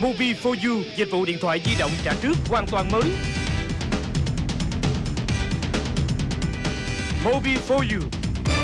Movie for You, dịch vụ điện thoại di động trả trước hoàn toàn mới. Movie for You